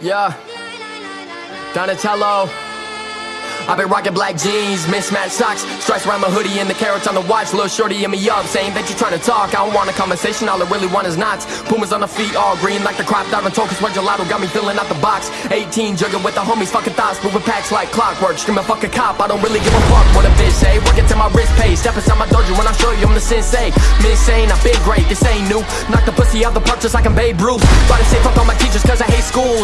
Yeah. Donatello. I've been rocking black jeans, mismatched socks, stripes around my hoodie and the carats on the watch. Little shorty in me up, saying that you're trying to talk. I don't want a conversation, all I really want is knots. Pumas on the feet, all green like the crop. Diving token, sweat gelato, got me filling out the box. 18, jugging with the homies, fucking thoughts, moving packs like clockwork. Screaming fuck a cop, I don't really give a fuck what a bitch say. Working till my wrist pays, step inside my dojo when I show you I'm the sensei. Insane, I've been great, this ain't new. Knock the pussy out the park just like I'm Babe Ruth. Try to say fuck all my teachers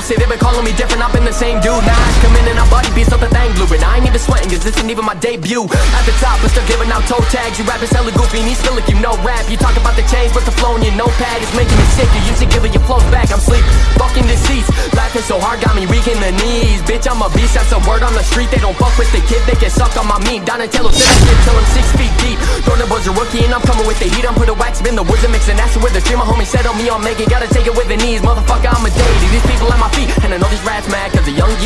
Say they been calling me different, I've been the same dude. Now I come in and I body beats up the thing blue, and I ain't even sweating cause this ain't even my debut. At the top, but still giving out toe tags. You rapping hella goofy and he's still like you know rap. You talk about the change, but the flow in your notepad is making me sick. You used to giving your flows back, I'm sleep Fucking deceased, laughing so hard got me weak in the knees. Bitch, I'm a beast, that's a word on the street. They don't fuck with the kid, they get sucked on my meat. Donatello said I get till I'm six feet deep. Jordan was a rookie and I'm coming with the heat. I'm put a wax in the woods and mixing acid with the stream My homie said on. Me, I'm making, gotta take it with the knees. Motherfucker,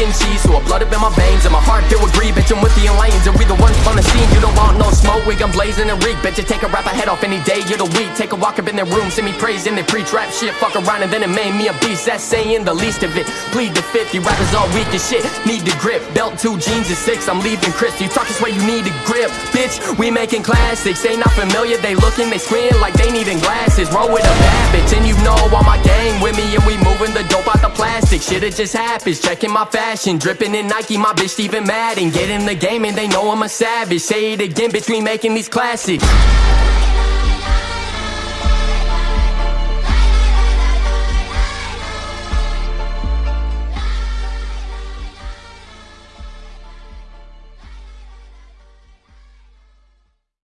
cheese So I blood up in my veins and my heart filled with greed Bitch, I'm with the lanes and we the ones on the scene. You don't want no smoke, we gun blazing and reek. Bet you take a rapper head off any day of the week. Take a walk up in their room, send me praise in their pre-trap shit. Fuck around and then it made me a beast. That's saying the least of it. Plead the fifth, you rappers all weak as shit. Need the grip, belt two jeans and six I'm leaving Chris, you talk this way you need a grip. Bitch, we making classics. They not familiar, they looking, they squint like they needing glasses. Roll with a bad bitch and you know all my Shit it just happens, checking my fashion Dripping in Nike, my bitch even mad And get in the game and they know I'm a savage. Say it again, bitch, we making these classics